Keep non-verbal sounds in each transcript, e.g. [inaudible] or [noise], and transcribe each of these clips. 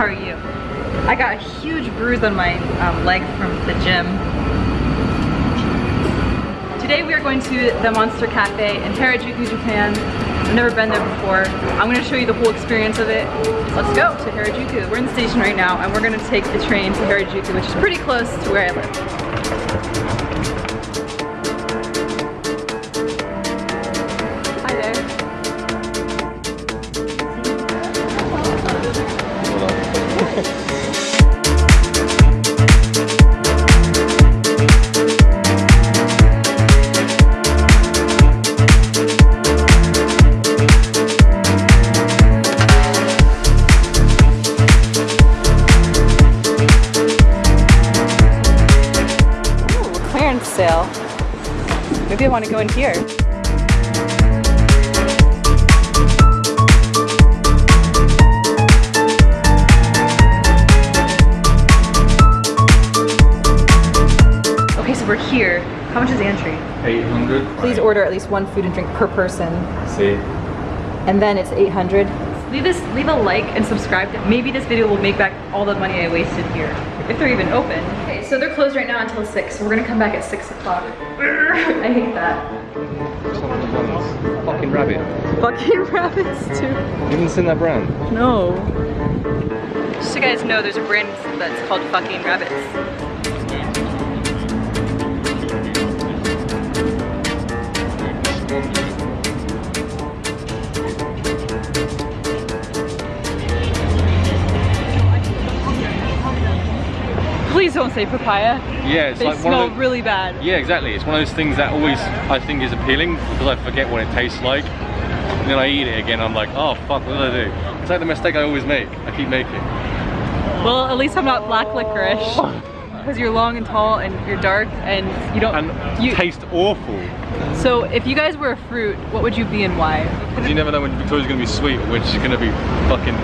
How are you? I got a huge bruise on my um, leg from the gym. Today we are going to the Monster Cafe in Harajuku, Japan. I've never been there before. I'm going to show you the whole experience of it. Let's go to Harajuku. We're in the station right now and we're going to take the train to Harajuku, which is pretty close to where I live. Want to go in here. Okay, so we're here. How much is the entry? 800. Please order at least one food and drink per person, See? and then it's 800. Leave this, leave a like and subscribe. Maybe this video will make back all the money I wasted here, if they're even open. Okay, so they're closed right now until six. So we're gonna come back at six o'clock. [laughs] I hate that. Fucking rabbit. Fucking rabbits too. You haven't seen that brand? No. Just so you guys know, there's a brand that's called Fucking Rabbits. Say papaya. Yeah, it's They like smell the, really bad. Yeah, exactly. It's one of those things that always I think is appealing because I forget what it tastes like. And then I eat it again, I'm like, oh fuck, what did I do? It's like the mistake I always make. I keep making. Well, at least I'm not black licorice. [laughs] Because you're long and tall and you're dark and you don't. And you, taste awful. so if you guys were a fruit, what would you be and why? Because you never know when Victoria's gonna be sweet or when she's gonna be fucking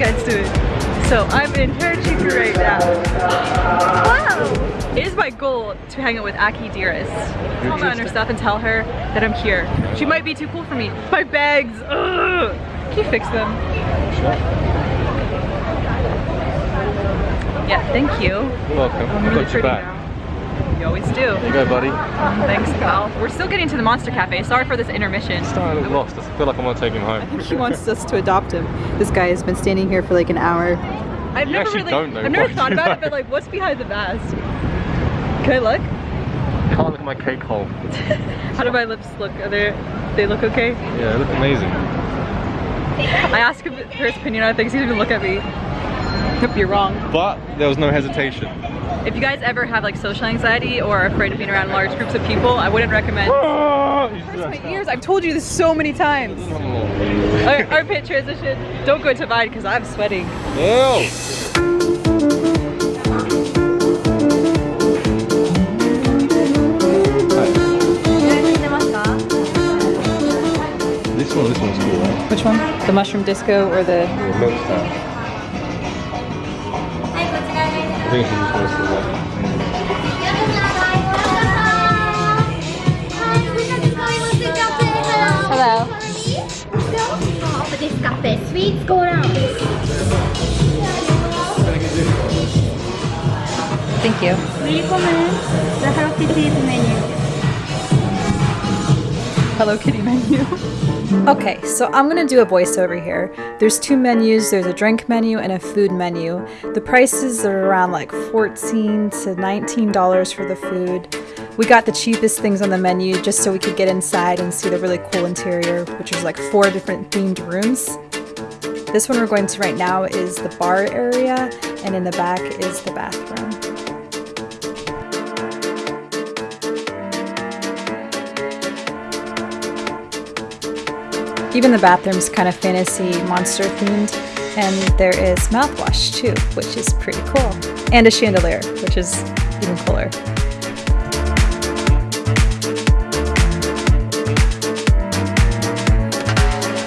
guys doing? So I'm in Harajuku right now. Wow! It is my goal to hang out with Akidearest. Calm on her stuff and tell her that I'm here. She might be too cool for me. My bags! Ugh. Can you fix them? Yeah, thank you. You're welcome. I'm really got your back. now. You always do. There you go, buddy. Thanks, pal. We're still getting to the Monster Cafe. Sorry for this intermission. Starting to look lost. I feel like I'm gonna take him home. I think He wants us to adopt him. This guy has been standing here for like an hour. I've You never actually really, don't know I've never thought you about it, but like, what's behind the mask? Can I look? Can't look at my cake hole. [laughs] How do my lips look? Are they, they look okay? Yeah, they look amazing. I asked him for his opinion on things. He didn't even look at me. Hope you're wrong. But there was no hesitation. If you guys ever have like social anxiety or are afraid of being around large groups of people, I wouldn't recommend. Ah! My ears. I've told you this so many times. Our, our pit transition. Don't go to mine because I'm sweating. Ew. This one, this one's cool, right? Which one? The mushroom disco or the? The Think she's just gonna this cafe sweets go. Thank you. We the Hello Kitty menu. Hello Kitty menu. [laughs] Okay, so I'm gonna do a voiceover here. There's two menus, there's a drink menu and a food menu. The prices are around like 14 to $19 for the food. We got the cheapest things on the menu just so we could get inside and see the really cool interior, which is like four different themed rooms. This one we're going to right now is the bar area, and in the back is the bathroom. Even the bathroom's kind of fantasy monster themed, and there is mouthwash too, which is pretty cool. And a chandelier, which is even cooler.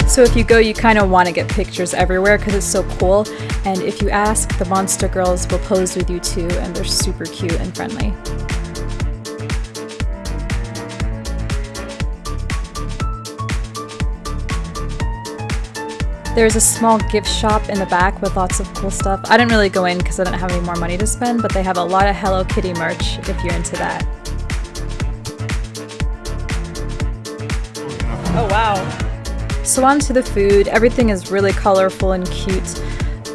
So if you go, you kind of want to get pictures everywhere because it's so cool. And if you ask, the monster girls will pose with you too, and they're super cute and friendly. There's a small gift shop in the back with lots of cool stuff. I didn't really go in because I didn't have any more money to spend, but they have a lot of Hello Kitty merch if you're into that. Oh wow. So on to the food. Everything is really colorful and cute.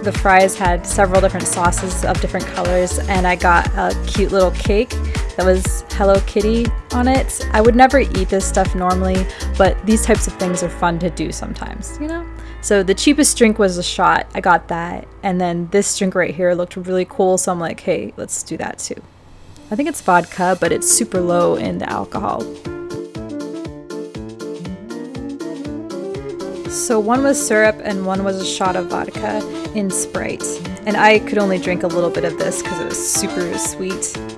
The fries had several different sauces of different colors and I got a cute little cake that was Hello Kitty on it. I would never eat this stuff normally, but these types of things are fun to do sometimes, you know? So the cheapest drink was a shot. I got that. And then this drink right here looked really cool, so I'm like, hey, let's do that too. I think it's vodka, but it's super low in the alcohol. So one was syrup and one was a shot of vodka in Sprite. And I could only drink a little bit of this because it was super sweet.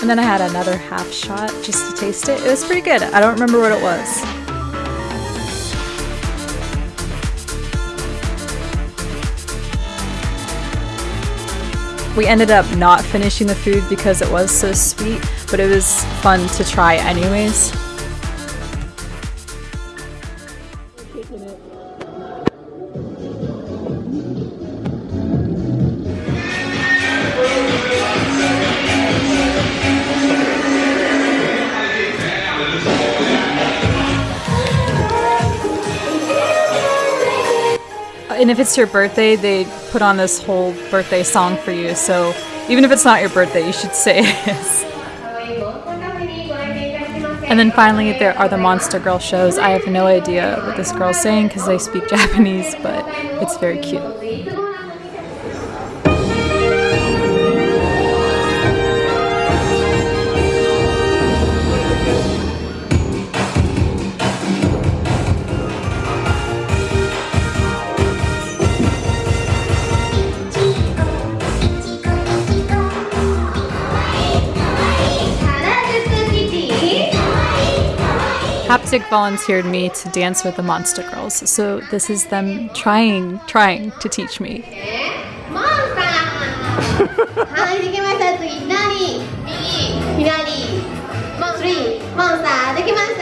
And then I had another half shot just to taste it. It was pretty good. I don't remember what it was. We ended up not finishing the food because it was so sweet, but it was fun to try anyways. And if it's your birthday, they put on this whole birthday song for you. So even if it's not your birthday, you should say [laughs] it And then finally, there are the Monster Girl shows. I have no idea what this girl's saying because they speak [laughs] Japanese, but it's very cute. Haptic volunteered me to dance with the Monster Girls, so this is them trying, trying to teach me. は [laughs]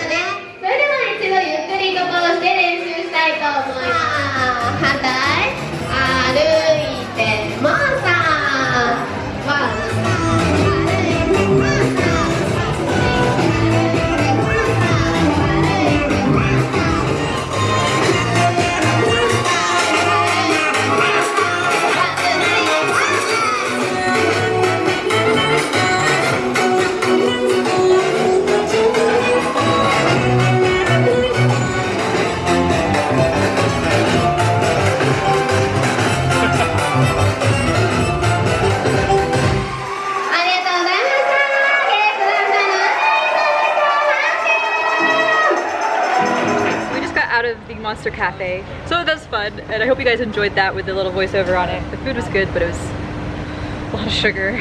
Monster Cafe. So that's fun, and I hope you guys enjoyed that with the little voiceover on it. The food was good, but it was a lot of sugar.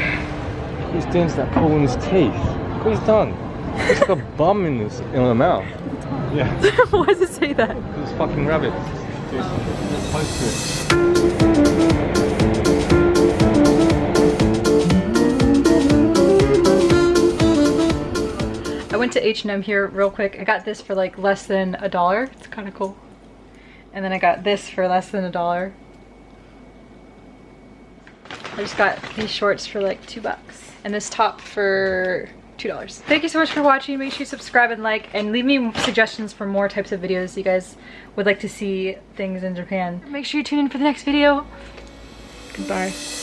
He's doing that pull in his teeth. Look what he's done. He's like a bum in his in the mouth. Yeah. [laughs] Why does it say that? This fucking rabbit. I went to H&M here real quick. I got this for like less than a dollar. It's kind of cool. And then I got this for less than a dollar. I just got these shorts for like two bucks. And this top for $2. Thank you so much for watching. Make sure you subscribe and like and leave me suggestions for more types of videos you guys would like to see things in Japan. Make sure you tune in for the next video. Goodbye.